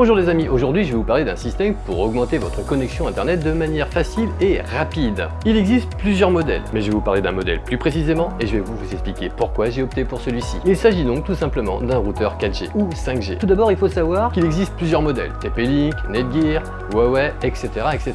Bonjour les amis, aujourd'hui je vais vous parler d'un système pour augmenter votre connexion internet de manière facile et rapide. Il existe plusieurs modèles, mais je vais vous parler d'un modèle plus précisément et je vais vous expliquer pourquoi j'ai opté pour celui-ci. Il s'agit donc tout simplement d'un routeur 4G ou 5G. Tout d'abord il faut savoir qu'il existe plusieurs modèles, TP-Link, Netgear, Huawei, etc. etc.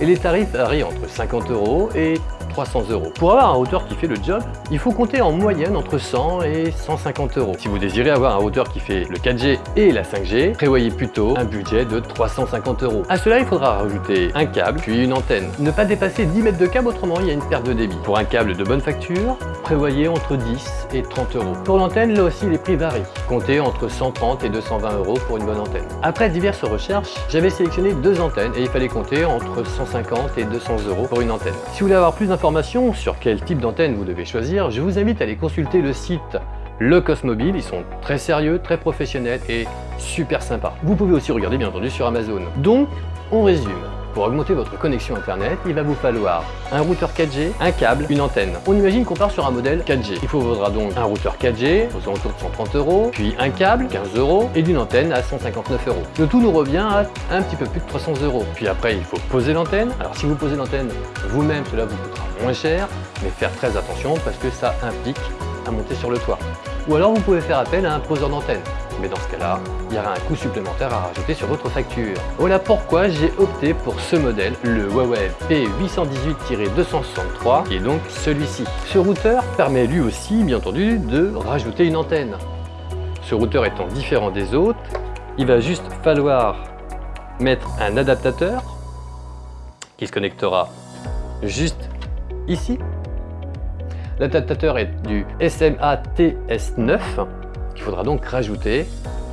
Et les tarifs varient entre 50 euros et 300 euros. Pour avoir un routeur qui fait le job, il faut compter en moyenne entre 100 et 150 euros. Si vous désirez avoir un routeur qui fait le 4G et la 5G, prévoyez plutôt un budget de 350 euros. À cela, il faudra rajouter un câble puis une antenne. Ne pas dépasser 10 mètres de câble, autrement il y a une perte de débit. Pour un câble de bonne facture, prévoyez entre 10 et 30 euros. Pour l'antenne, là aussi les prix varient. Comptez entre 130 et 220 euros pour une bonne antenne. Après diverses recherches, j'avais sélectionné deux antennes et il fallait compter entre 150 et 200 euros pour une antenne. Si vous voulez avoir plus d'informations sur quel type d'antenne vous devez choisir, je vous invite à aller consulter le site Le Cosmobile. Ils sont très sérieux, très professionnels et super sympas. Vous pouvez aussi regarder bien entendu sur Amazon. Donc, on résume. Pour augmenter votre connexion internet, il va vous falloir un routeur 4G, un câble, une antenne. On imagine qu'on part sur un modèle 4G. Il vous faudra donc un routeur 4G aux alentours de 130 euros, puis un câble 15 euros et d'une antenne à 159 euros. Le tout nous revient à un petit peu plus de 300 euros. Puis après, il faut poser l'antenne. Alors si vous posez l'antenne vous-même, cela vous coûtera moins cher, mais faire très attention parce que ça implique à monter sur le toit. Ou alors vous pouvez faire appel à un poseur d'antenne. Mais dans ce cas-là, il y aura un coût supplémentaire à rajouter sur votre facture. Voilà pourquoi j'ai opté pour ce modèle, le Huawei P818-263, qui est donc celui-ci. Ce routeur permet lui aussi, bien entendu, de rajouter une antenne. Ce routeur étant différent des autres, il va juste falloir mettre un adaptateur qui se connectera juste ici. L'adaptateur est du SMA TS9 qu'il faudra donc rajouter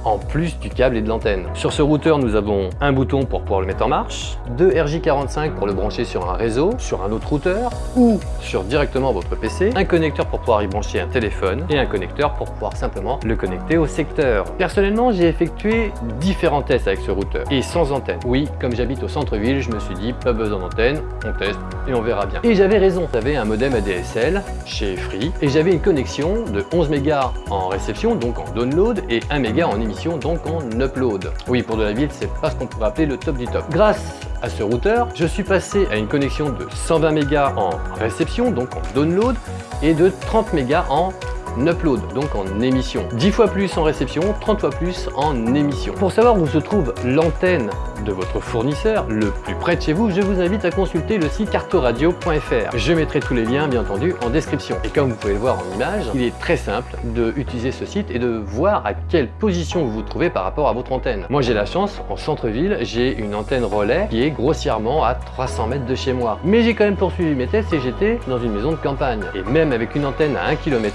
en plus du câble et de l'antenne. Sur ce routeur, nous avons un bouton pour pouvoir le mettre en marche, deux RJ45 pour le brancher sur un réseau, sur un autre routeur ou sur directement votre PC, un connecteur pour pouvoir y brancher un téléphone et un connecteur pour pouvoir simplement le connecter au secteur. Personnellement, j'ai effectué différents tests avec ce routeur et sans antenne. Oui, comme j'habite au centre-ville, je me suis dit pas besoin d'antenne, on teste et on verra bien. Et j'avais raison, j'avais un modem ADSL chez Free et j'avais une connexion de 11 mégas en réception, donc en download et 1 méga en donc en upload. Oui, pour de la ville, c'est pas ce qu'on pourrait appeler le top du top. Grâce à ce routeur, je suis passé à une connexion de 120 mégas en réception, donc en download, et de 30 mégas en upload, donc en émission. 10 fois plus en réception, 30 fois plus en émission. Pour savoir où se trouve l'antenne de votre fournisseur le plus près de chez vous, je vous invite à consulter le site cartoradio.fr. Je mettrai tous les liens bien entendu en description. Et comme vous pouvez le voir en image, il est très simple d'utiliser ce site et de voir à quelle position vous vous trouvez par rapport à votre antenne. Moi j'ai la chance, en centre-ville, j'ai une antenne relais qui est grossièrement à 300 mètres de chez moi. Mais j'ai quand même poursuivi mes tests et j'étais dans une maison de campagne. Et même avec une antenne à 1 km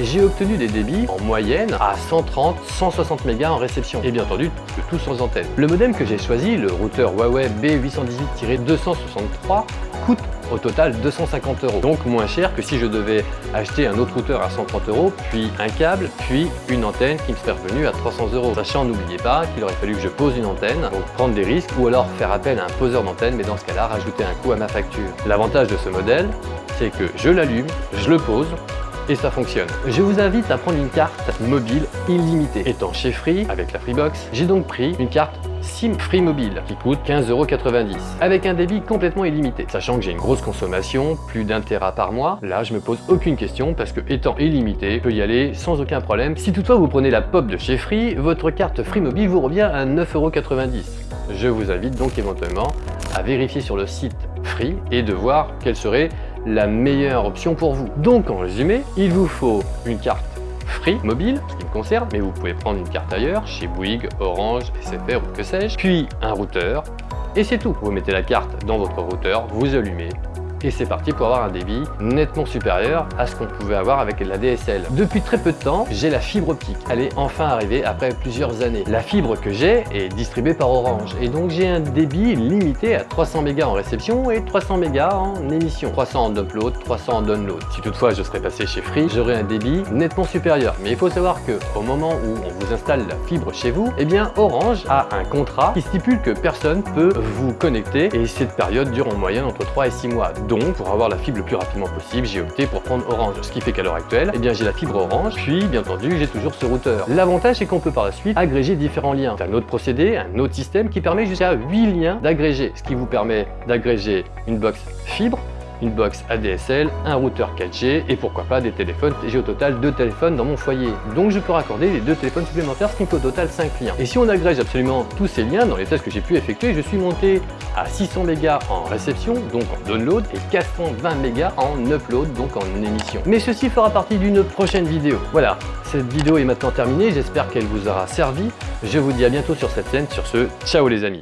j'ai obtenu des débits en moyenne à 130-160 mégas en réception. Et bien entendu, le tout sans antenne. Le modem que j'ai choisi, le routeur Huawei B818-263, coûte au total 250 euros. Donc moins cher que si je devais acheter un autre routeur à 130 euros, puis un câble, puis une antenne qui me serait revenue à 300 euros. Sachant, n'oubliez pas qu'il aurait fallu que je pose une antenne, donc prendre des risques, ou alors faire appel à un poseur d'antenne, mais dans ce cas-là, rajouter un coût à ma facture. L'avantage de ce modèle, c'est que je l'allume, je le pose, et ça fonctionne. Je vous invite à prendre une carte mobile illimitée. Étant chez Free, avec la Freebox, j'ai donc pris une carte SIM Free Mobile qui coûte 15,90€ avec un débit complètement illimité. Sachant que j'ai une grosse consommation, plus d'un Tera par mois, là je me pose aucune question parce que étant illimité, je peux y aller sans aucun problème. Si toutefois vous prenez la pop de chez Free, votre carte Free Mobile vous revient à 9,90€. Je vous invite donc éventuellement à vérifier sur le site Free et de voir quelle serait la meilleure option pour vous. Donc en résumé, il vous faut une carte Free mobile, ce qui me concerne, mais vous pouvez prendre une carte ailleurs, chez Bouygues, Orange, SFR ou que sais-je, puis un routeur, et c'est tout. Vous mettez la carte dans votre routeur, vous allumez, et c'est parti pour avoir un débit nettement supérieur à ce qu'on pouvait avoir avec la DSL. Depuis très peu de temps, j'ai la fibre optique. Elle est enfin arrivée après plusieurs années. La fibre que j'ai est distribuée par Orange et donc j'ai un débit limité à 300 mégas en réception et 300 mégas en émission. 300 en upload, 300 en download. Si toutefois je serais passé chez Free, j'aurais un débit nettement supérieur. Mais il faut savoir que au moment où on vous installe la fibre chez vous, eh bien Orange a un contrat qui stipule que personne peut vous connecter et cette période dure en moyenne entre 3 et 6 mois. Pour avoir la fibre le plus rapidement possible, j'ai opté pour prendre Orange. Ce qui fait qu'à l'heure actuelle, eh bien, j'ai la fibre Orange, puis bien entendu, j'ai toujours ce routeur. L'avantage, c'est qu'on peut par la suite agréger différents liens. C'est un autre procédé, un autre système qui permet jusqu'à 8 liens d'agréger, ce qui vous permet d'agréger une box fibre, une box ADSL, un routeur 4G et pourquoi pas des téléphones. J'ai au total deux téléphones dans mon foyer. Donc je peux raccorder les deux téléphones supplémentaires, ce qui me fait au total 5 liens. Et si on agrège absolument tous ces liens dans les tests que j'ai pu effectuer, je suis monté à 600 mégas en réception, donc en download, et 420 mégas en upload, donc en émission. Mais ceci fera partie d'une prochaine vidéo. Voilà, cette vidéo est maintenant terminée, j'espère qu'elle vous aura servi. Je vous dis à bientôt sur cette chaîne. Sur ce, ciao les amis